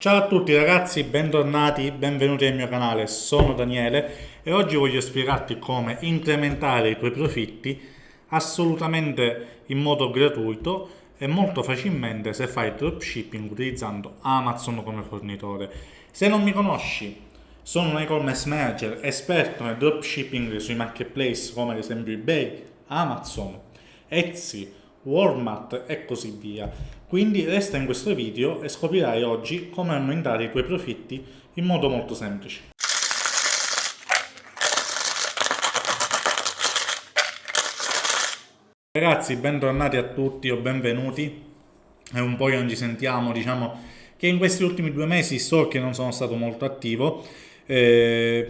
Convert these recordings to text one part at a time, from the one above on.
Ciao a tutti ragazzi, bentornati, benvenuti nel mio canale, sono Daniele e oggi voglio spiegarti come incrementare i tuoi profitti assolutamente in modo gratuito e molto facilmente se fai dropshipping utilizzando Amazon come fornitore. Se non mi conosci, sono un e-commerce manager esperto nel dropshipping sui marketplace come ad esempio eBay, Amazon, Etsy, Walmart e così via. Quindi resta in questo video e scoprirai oggi come aumentare i tuoi profitti in modo molto semplice. Ragazzi, bentornati a tutti o benvenuti. È un po' che non ci sentiamo, diciamo che in questi ultimi due mesi so che non sono stato molto attivo, eh,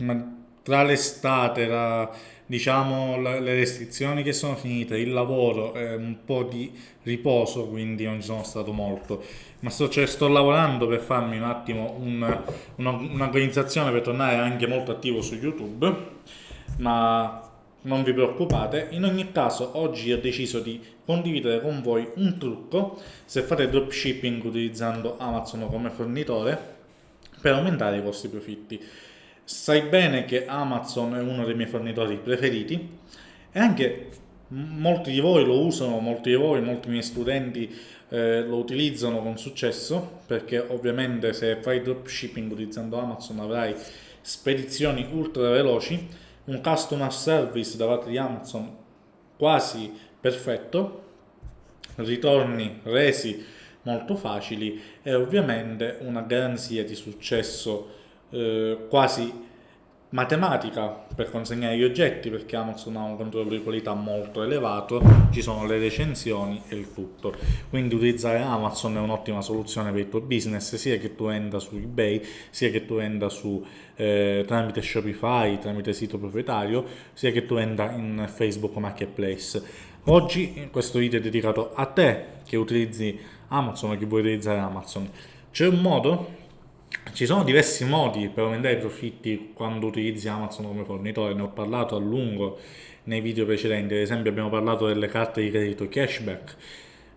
ma tra l'estate, la diciamo le restrizioni che sono finite, il lavoro, eh, un po' di riposo, quindi non ci sono stato molto. Ma sto, cioè, sto lavorando per farmi un attimo un'organizzazione un per tornare anche molto attivo su YouTube, ma non vi preoccupate. In ogni caso, oggi ho deciso di condividere con voi un trucco se fate dropshipping utilizzando Amazon come fornitore per aumentare i vostri profitti. Sai bene che Amazon è uno dei miei fornitori preferiti e anche molti di voi lo usano, molti di voi, molti miei studenti eh, lo utilizzano con successo perché ovviamente se fai dropshipping utilizzando Amazon avrai spedizioni ultra veloci, un customer service da parte di Amazon quasi perfetto, ritorni resi molto facili e ovviamente una garanzia di successo eh, quasi matematica per consegnare gli oggetti perché Amazon ha un controllo di qualità molto elevato, ci sono le recensioni e il tutto. Quindi utilizzare Amazon è un'ottima soluzione per il tuo business, sia che tu venda su eBay, sia che tu venda su, eh, tramite Shopify, tramite sito proprietario, sia che tu venda in Facebook Marketplace. Oggi questo video è dedicato a te che utilizzi Amazon o che vuoi utilizzare Amazon. C'è un modo ci sono diversi modi per aumentare i profitti quando utilizzi Amazon come fornitore, ne ho parlato a lungo nei video precedenti, ad esempio abbiamo parlato delle carte di credito cashback,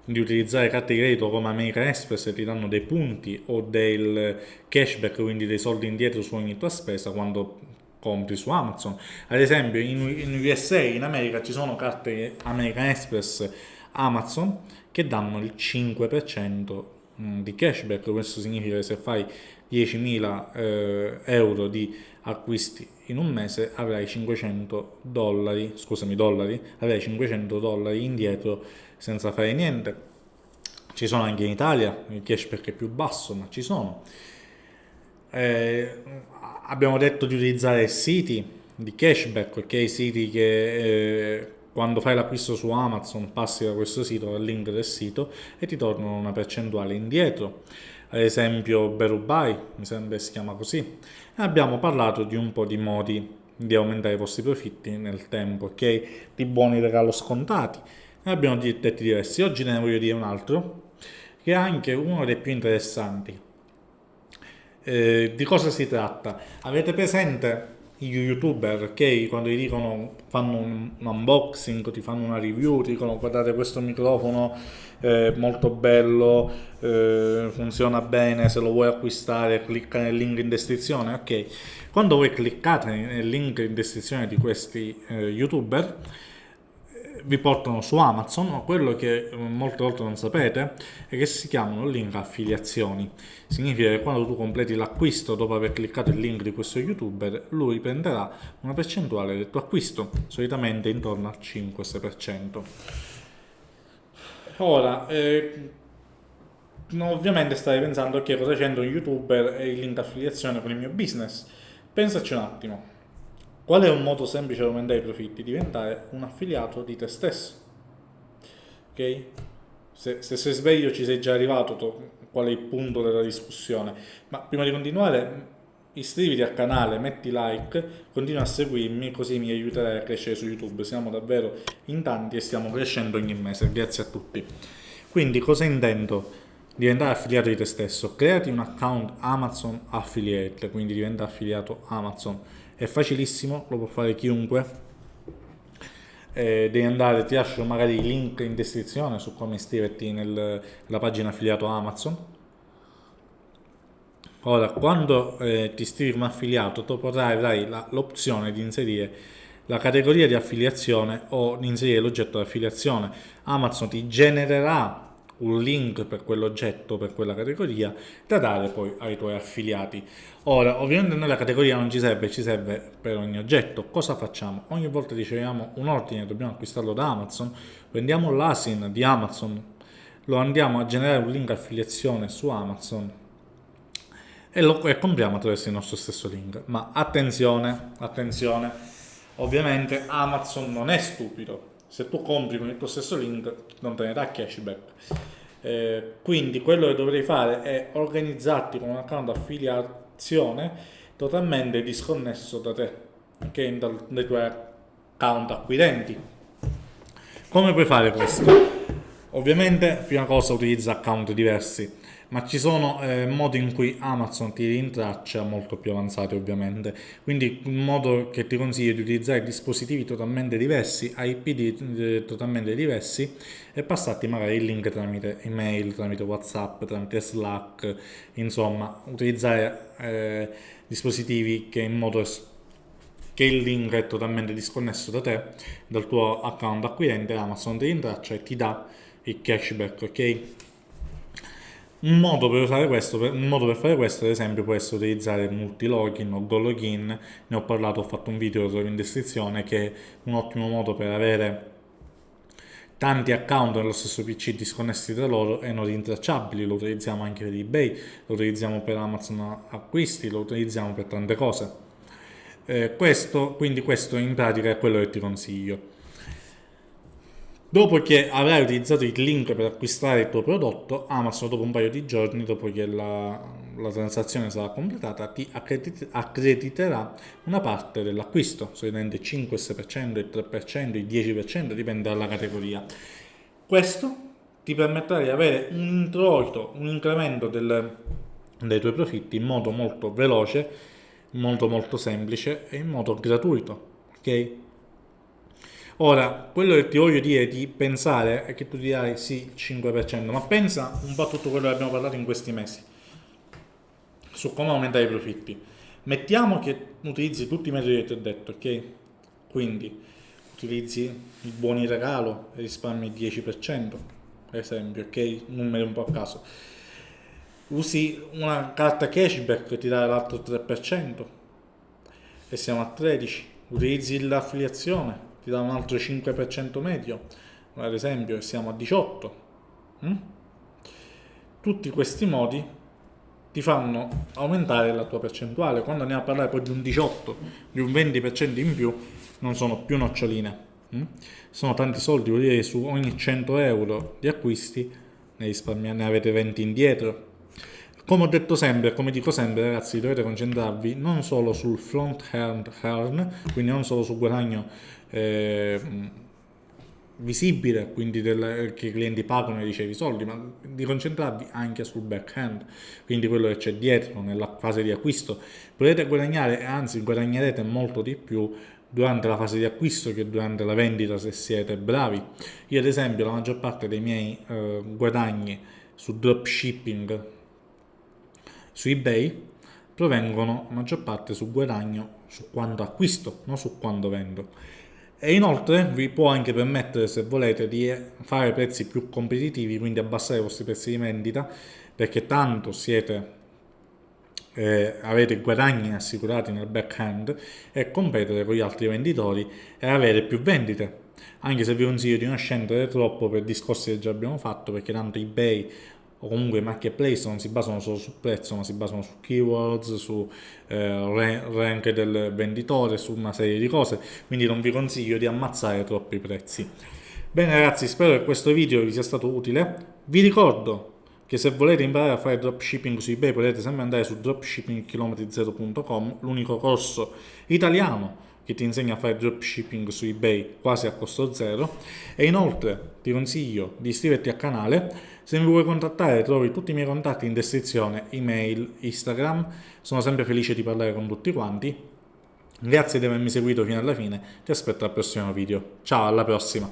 di utilizzare carte di credito come American Express e ti danno dei punti o del cashback, quindi dei soldi indietro su ogni tua spesa quando compri su Amazon. Ad esempio in, in USA, in America, ci sono carte American Express Amazon che danno il 5% mm, di cashback, questo significa che se fai 10.000 eh, euro di acquisti in un mese avrai 500 dollari, scusami dollari, avrai 500 dollari indietro senza fare niente. Ci sono anche in Italia, il cashback è più basso, ma ci sono. Eh, abbiamo detto di utilizzare siti di cashback, ok? Siti che eh, quando fai l'acquisto su Amazon passi da questo sito, dal link del sito e ti tornano una percentuale indietro ad esempio Berubai, mi sembra si chiama così, e abbiamo parlato di un po' di modi di aumentare i vostri profitti nel tempo, ok? Di buoni regalo scontati. Ne abbiamo detti diversi. Oggi ne voglio dire un altro, che è anche uno dei più interessanti. Eh, di cosa si tratta? Avete presente gli youtuber ok quando ti dicono fanno un, un, unboxing ti fanno una review ti dicono guardate questo microfono è molto bello eh, funziona bene se lo vuoi acquistare clicca nel link in descrizione. Ok. Quando voi cliccate nel link in descrizione di questi eh, youtuber vi portano su Amazon, ma quello che molte volte non sapete è che si chiamano link affiliazioni. Significa che quando tu completi l'acquisto dopo aver cliccato il link di questo youtuber, lui prenderà una percentuale del tuo acquisto, solitamente intorno al 5-6%. Ora, eh, ovviamente stai pensando che cosa c'entra un youtuber e il link affiliazione con il mio business. Pensaci un attimo Qual è un modo semplice per aumentare i profitti? Diventare un affiliato di te stesso. Ok? Se, se sei sveglio ci sei già arrivato, to, qual è il punto della discussione. Ma prima di continuare, iscriviti al canale, metti like, continua a seguirmi così mi aiuterai a crescere su YouTube. Siamo davvero in tanti e stiamo crescendo ogni mese. Grazie a tutti. Quindi cosa intendo? Diventare affiliato di te stesso. Creati un account Amazon Affiliate, quindi diventa affiliato Amazon è facilissimo, lo può fare chiunque. Eh, devi andare, ti lascio magari il link in descrizione su come iscriverti nella pagina affiliato Amazon. Ora, quando eh, ti iscrivi come affiliato, tu avrai l'opzione di inserire la categoria di affiliazione o di inserire l'oggetto di affiliazione. Amazon ti genererà un link per quell'oggetto, per quella categoria, da dare poi ai tuoi affiliati. Ora, ovviamente noi la categoria non ci serve, ci serve per ogni oggetto. Cosa facciamo? Ogni volta riceviamo un ordine, dobbiamo acquistarlo da Amazon, prendiamo l'ASIN di Amazon, lo andiamo a generare un link affiliazione su Amazon e lo e compriamo attraverso il nostro stesso link. Ma attenzione, attenzione, ovviamente Amazon non è stupido se tu compri con il tuo stesso link non te ne dà cashback. Eh, quindi quello che dovrei fare è organizzarti con un account affiliazione totalmente disconnesso da te ok? Dal, dai tuoi account acquirenti. Come puoi fare questo? Ovviamente prima cosa utilizza account diversi ma ci sono eh, modi in cui Amazon ti rintraccia molto più avanzati ovviamente. Quindi un modo che ti consiglio di utilizzare dispositivi totalmente diversi IP di, eh, totalmente diversi e passarti magari il link tramite email tramite whatsapp tramite slack. Insomma utilizzare eh, dispositivi che in modo che il link è totalmente disconnesso da te dal tuo account acquirente Amazon ti rintraccia e ti dà il cashback ok un modo, questo, un modo per fare questo, ad esempio, può essere utilizzare multilogin o gologin, ne ho parlato, ho fatto un video, lo trovo in descrizione, che è un ottimo modo per avere tanti account nello stesso PC disconnessi tra loro e non rintracciabili, lo utilizziamo anche per eBay, lo utilizziamo per Amazon acquisti, lo utilizziamo per tante cose. Eh, questo, quindi questo in pratica è quello che ti consiglio. Dopo che avrai utilizzato il link per acquistare il tuo prodotto, Amazon dopo un paio di giorni, dopo che la, la transazione sarà completata, ti accredit accrediterà una parte dell'acquisto, solitamente 5, 6%, il 3%, il 10%, dipende dalla categoria. Questo ti permetterà di avere un introito, un incremento del, dei tuoi profitti in modo molto veloce, molto molto semplice e in modo gratuito. ok? Ora, quello che ti voglio dire di pensare è che tu dirai sì, 5%, ma pensa un po' a tutto quello che abbiamo parlato in questi mesi, su come aumentare i profitti. Mettiamo che utilizzi tutti i metodi che ti ho detto, ok? Quindi utilizzi i buoni regalo e risparmi il 10%, per esempio, ok? Numeri un po' a caso. Usi una carta cashback che ti dà l'altro 3% e siamo a 13%. Utilizzi l'affiliazione ti dà un altro 5% medio, ad esempio siamo a 18. Mm? Tutti questi modi ti fanno aumentare la tua percentuale. Quando andiamo a parlare poi di un 18, di un 20% in più, non sono più noccioline. Mm? Sono tanti soldi, vuol dire che su ogni 100 euro di acquisti ne, ne avete 20 indietro. Come ho detto sempre, come dico sempre ragazzi, dovete concentrarvi non solo sul front hand earn, quindi non solo sul guadagno eh, visibile, quindi del, che i clienti pagano e ricevi i soldi, ma di concentrarvi anche sul back-end, quindi quello che c'è dietro nella fase di acquisto. Potete guadagnare, anzi guadagnerete molto di più durante la fase di acquisto che durante la vendita se siete bravi. Io ad esempio la maggior parte dei miei eh, guadagni su dropshipping su eBay provengono la maggior parte su guadagno su quando acquisto, non su quando vendo. E inoltre vi può anche permettere, se volete, di fare prezzi più competitivi, quindi abbassare i vostri prezzi di vendita, perché tanto siete, eh, avete guadagni assicurati nel backhand e competere con gli altri venditori e avere più vendite. Anche se vi consiglio di non scendere troppo per discorsi che già abbiamo fatto, perché tanto eBay o comunque i marketplace non si basano solo sul prezzo ma si basano su keywords, su eh, rank del venditore, su una serie di cose. Quindi non vi consiglio di ammazzare troppi prezzi. Bene ragazzi spero che questo video vi sia stato utile. Vi ricordo che se volete imparare a fare dropshipping su ebay potete sempre andare su dropshippingchilometri0.com l'unico corso italiano che ti insegna a fare dropshipping su ebay quasi a costo zero. E inoltre ti consiglio di iscriverti al canale. Se mi vuoi contattare trovi tutti i miei contatti in descrizione email instagram. Sono sempre felice di parlare con tutti quanti. Grazie di avermi seguito fino alla fine. Ti aspetto al prossimo video. Ciao alla prossima